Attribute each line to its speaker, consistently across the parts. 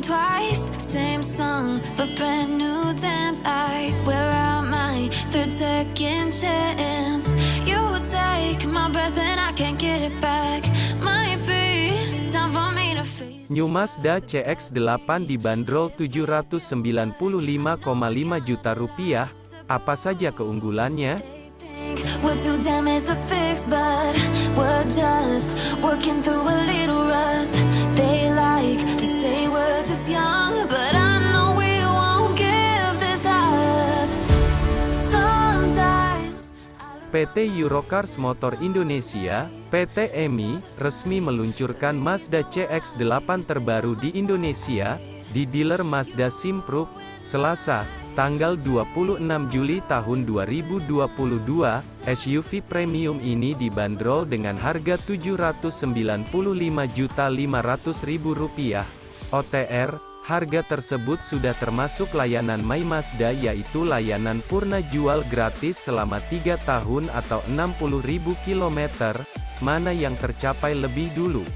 Speaker 1: than twice. Same song, but brand new dance. I wear out my third second chance. You take my breath and I can't get it back. Might be time for me to face.
Speaker 2: New Mazda CX-8 dibanderol 795,5 juta rupiah. Apa saja keunggulannya? PT Eurocars Motor Indonesia, PT EMI, resmi meluncurkan Mazda CX-8 terbaru di Indonesia, di dealer Mazda Simpruk, Selasa, tanggal 26 Juli tahun 2022, SUV premium ini dibanderol dengan harga Rp795.500.000. OTR, harga tersebut sudah termasuk layanan My Mazda yaitu layanan purna jual gratis selama 3 tahun atau 60.000 km, mana yang tercapai lebih dulu.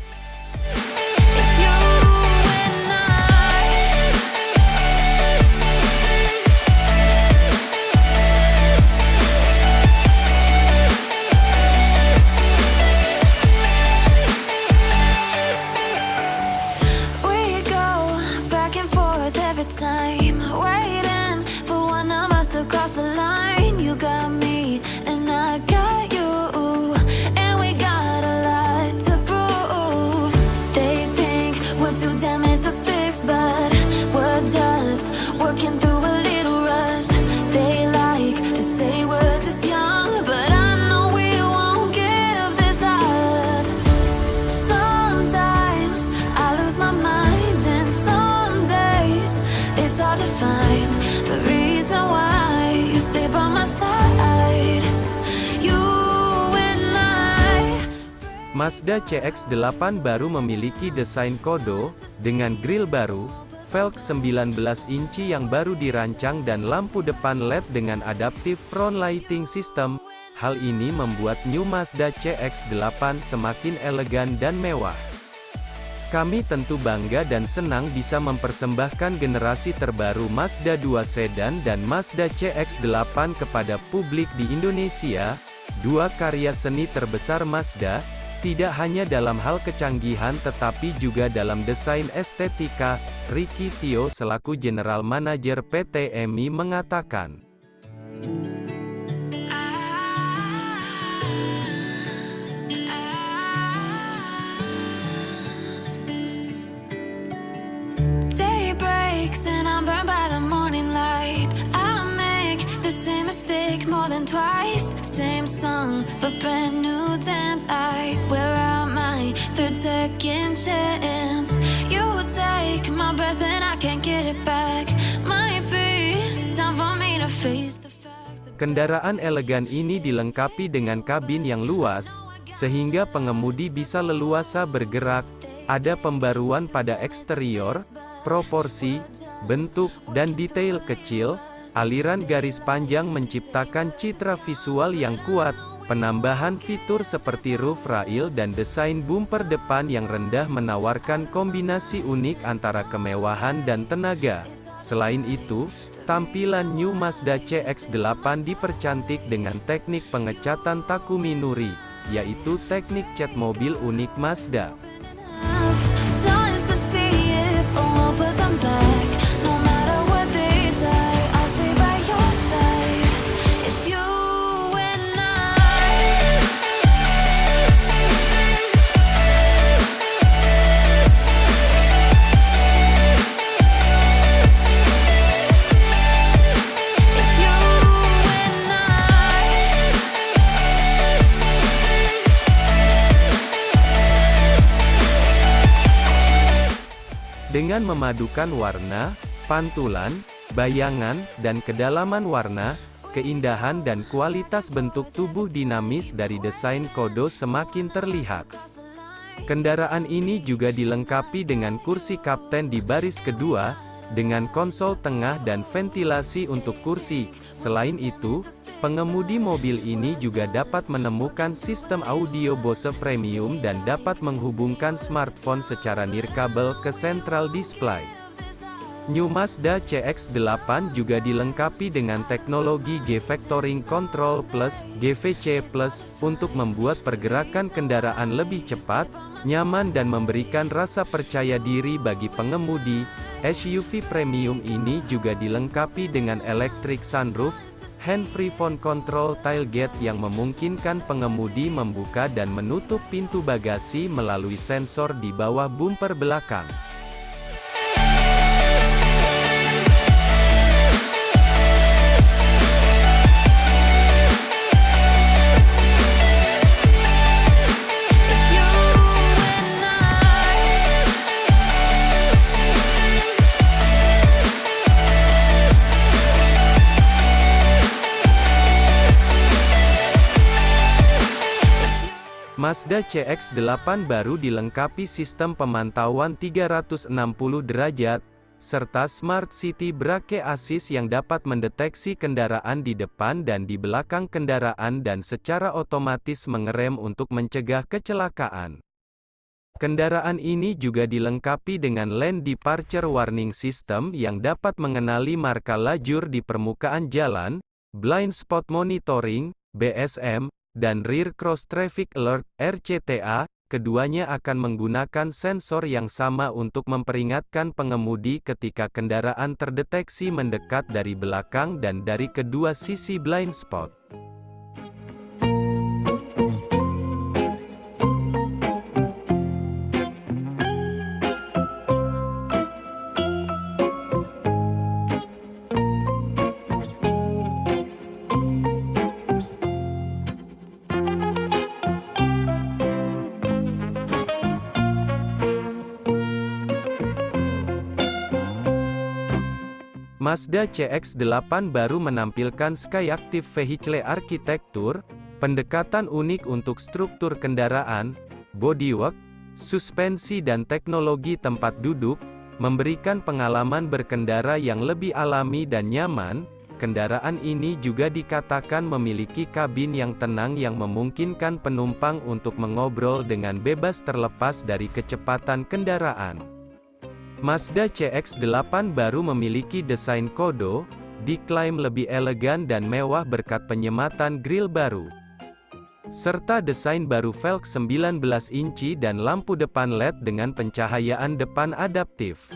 Speaker 2: Mazda CX-8 baru memiliki desain kodo, dengan grill baru, velg 19 inci yang baru dirancang dan lampu depan LED dengan adaptive front lighting system. Hal ini membuat new Mazda CX-8 semakin elegan dan mewah. Kami tentu bangga dan senang bisa mempersembahkan generasi terbaru Mazda 2 sedan dan Mazda CX-8 kepada publik di Indonesia, dua karya seni terbesar Mazda, tidak hanya dalam hal kecanggihan tetapi juga dalam desain estetika, Ricky Tio selaku General Manager PT EMI mengatakan.
Speaker 1: Second chance. You take my breath and I can't get it back. Might be time for me to face the facts.
Speaker 2: Kendaraan elegan ini dilengkapi dengan kabin yang luas, sehingga pengemudi bisa leluasa bergerak. Ada pembaruan pada eksterior, proporsi, bentuk, dan detail kecil. Aliran garis panjang menciptakan citra visual yang kuat. Penambahan fitur seperti roof rail dan desain bumper depan yang rendah menawarkan kombinasi unik antara kemewahan dan tenaga. Selain itu, tampilan New Mazda CX-8 dipercantik dengan teknik pengecatan Takumi Nuri, yaitu teknik cat mobil unik Mazda. Dengan memadukan warna, pantulan, bayangan, dan kedalaman warna, keindahan dan kualitas bentuk tubuh dinamis dari desain kodo semakin terlihat. Kendaraan ini juga dilengkapi dengan kursi kapten di baris kedua, dengan konsol tengah dan ventilasi untuk kursi. Selain itu, pengemudi mobil ini juga dapat menemukan sistem audio Bose Premium dan dapat menghubungkan smartphone secara nirkabel ke central display. New Mazda CX-8 juga dilengkapi dengan teknologi G-Vectoring Control Plus, GVC Plus, untuk membuat pergerakan kendaraan lebih cepat, nyaman dan memberikan rasa percaya diri bagi pengemudi. SUV premium ini juga dilengkapi dengan electric sunroof, hand-free phone control tailgate yang memungkinkan pengemudi membuka dan menutup pintu bagasi melalui sensor di bawah bumper belakang. Mazda CX-8 baru dilengkapi sistem pemantauan 360 derajat, serta Smart City Brake Assist yang dapat mendeteksi kendaraan di depan dan di belakang kendaraan dan secara otomatis mengerem untuk mencegah kecelakaan. Kendaraan ini juga dilengkapi dengan Lane Departure Warning System yang dapat mengenali marka lajur di permukaan jalan, Blind Spot Monitoring, BSM, dan Rear Cross Traffic Alert, RCTA, keduanya akan menggunakan sensor yang sama untuk memperingatkan pengemudi ketika kendaraan terdeteksi mendekat dari belakang dan dari kedua sisi blind spot. Mazda CX-8 baru menampilkan Skyactiv Vehicle Architecture, pendekatan unik untuk struktur kendaraan, bodywork, suspensi dan teknologi tempat duduk, memberikan pengalaman berkendara yang lebih alami dan nyaman. Kendaraan ini juga dikatakan memiliki kabin yang tenang yang memungkinkan penumpang untuk mengobrol dengan bebas terlepas dari kecepatan kendaraan. Mazda CX-8 baru memiliki desain kodo, diklaim lebih elegan dan mewah berkat penyematan grill baru. Serta desain baru velg 19 inci dan lampu depan LED dengan pencahayaan depan adaptif.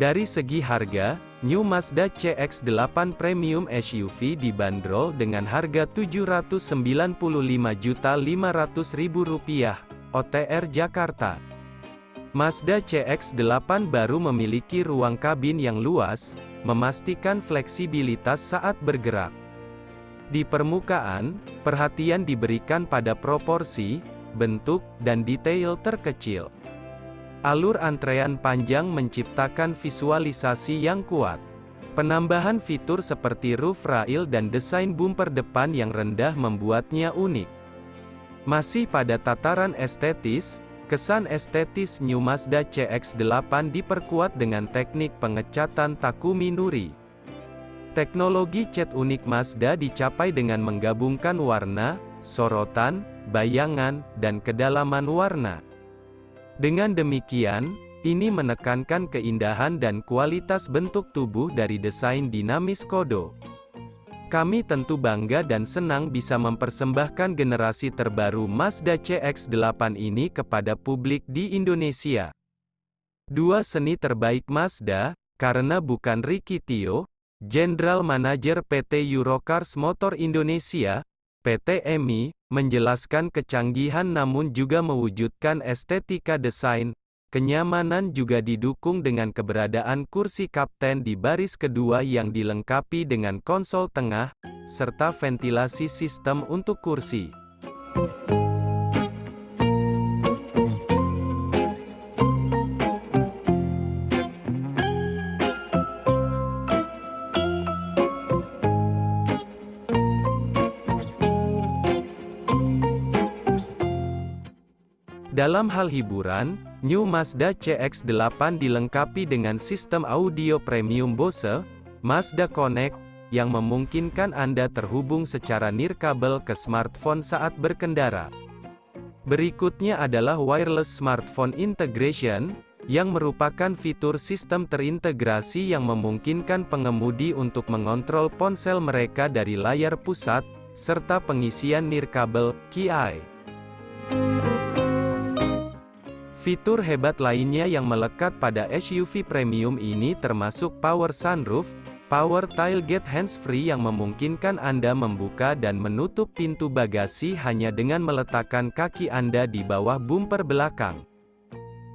Speaker 2: Dari segi harga, New Mazda CX-8 Premium SUV dibanderol dengan harga Rp795.500.000, OTR Jakarta. Mazda CX-8 baru memiliki ruang kabin yang luas, memastikan fleksibilitas saat bergerak. Di permukaan, perhatian diberikan pada proporsi, bentuk, dan detail terkecil. Alur antrean panjang menciptakan visualisasi yang kuat. Penambahan fitur seperti roof rail dan desain bumper depan yang rendah membuatnya unik. Masih pada tataran estetis, kesan estetis New Mazda CX-8 diperkuat dengan teknik pengecatan Takumi Nuri. Teknologi cat unik Mazda dicapai dengan menggabungkan warna, sorotan, bayangan, dan kedalaman warna. Dengan demikian, ini menekankan keindahan dan kualitas bentuk tubuh dari desain dinamis Kodo. Kami tentu bangga dan senang bisa mempersembahkan generasi terbaru Mazda CX-8 ini kepada publik di Indonesia. Dua seni terbaik Mazda, karena bukan Ricky Tio, General Manager PT Eurocars Motor Indonesia, PT EMI, menjelaskan kecanggihan namun juga mewujudkan estetika desain. Kenyamanan juga didukung dengan keberadaan kursi kapten di baris kedua yang dilengkapi dengan konsol tengah, serta ventilasi sistem untuk kursi. Dalam hal hiburan, New Mazda CX-8 dilengkapi dengan sistem audio premium Bose, Mazda Connect, yang memungkinkan Anda terhubung secara nirkabel ke smartphone saat berkendara. Berikutnya adalah Wireless Smartphone Integration, yang merupakan fitur sistem terintegrasi yang memungkinkan pengemudi untuk mengontrol ponsel mereka dari layar pusat, serta pengisian nirkabel, KI. Fitur hebat lainnya yang melekat pada SUV premium ini termasuk power sunroof, power tailgate hands-free yang memungkinkan Anda membuka dan menutup pintu bagasi hanya dengan meletakkan kaki Anda di bawah bumper belakang.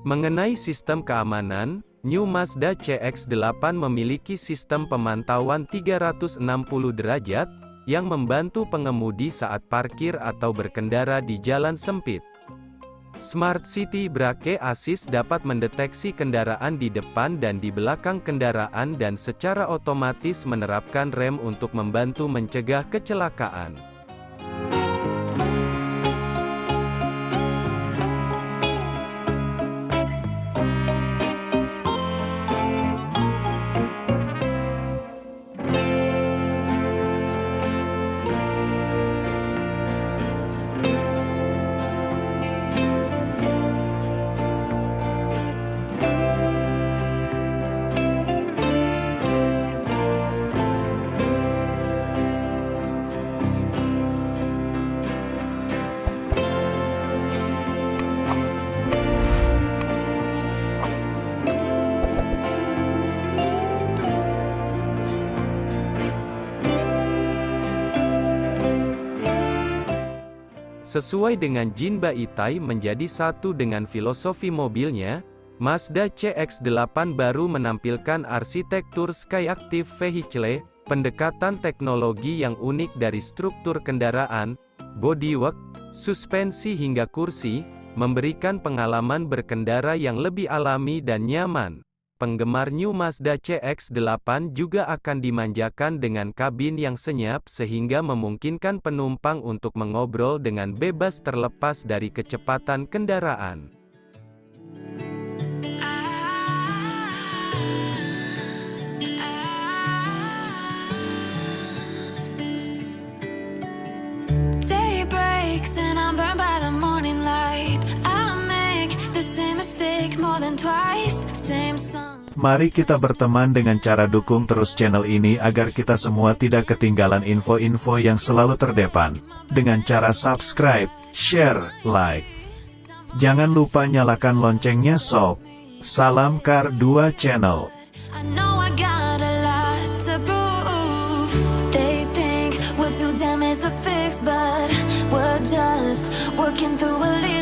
Speaker 2: Mengenai sistem keamanan, New Mazda CX-8 memiliki sistem pemantauan 360 derajat, yang membantu pengemudi saat parkir atau berkendara di jalan sempit. Smart City Brake Assist dapat mendeteksi kendaraan di depan dan di belakang kendaraan dan secara otomatis menerapkan rem untuk membantu mencegah kecelakaan. Sesuai dengan Jinba Itai menjadi satu dengan filosofi mobilnya, Mazda CX-8 baru menampilkan arsitektur Skyactiv Vehicle, pendekatan teknologi yang unik dari struktur kendaraan, bodywork, suspensi hingga kursi, memberikan pengalaman berkendara yang lebih alami dan nyaman. Penggemar New Mazda CX-8 juga akan dimanjakan dengan kabin yang senyap sehingga memungkinkan penumpang untuk mengobrol dengan bebas terlepas dari kecepatan kendaraan.
Speaker 3: Mari kita berteman dengan cara dukung terus channel ini agar kita semua tidak ketinggalan info-info yang selalu terdepan. Dengan cara subscribe, share, like. Jangan lupa nyalakan loncengnya sob. Salam Kar 2 Channel. just working through a